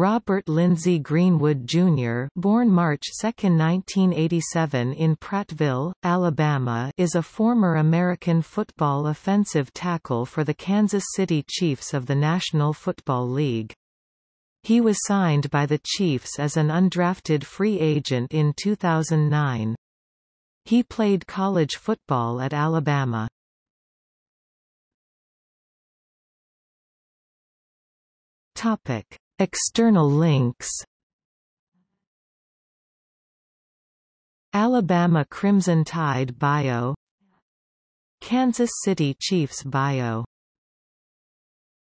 Robert Lindsey Greenwood, Jr. born March 2, 1987 in Prattville, Alabama is a former American football offensive tackle for the Kansas City Chiefs of the National Football League. He was signed by the Chiefs as an undrafted free agent in 2009. He played college football at Alabama. Topic External links. Alabama Crimson Tide bio. Kansas City Chiefs bio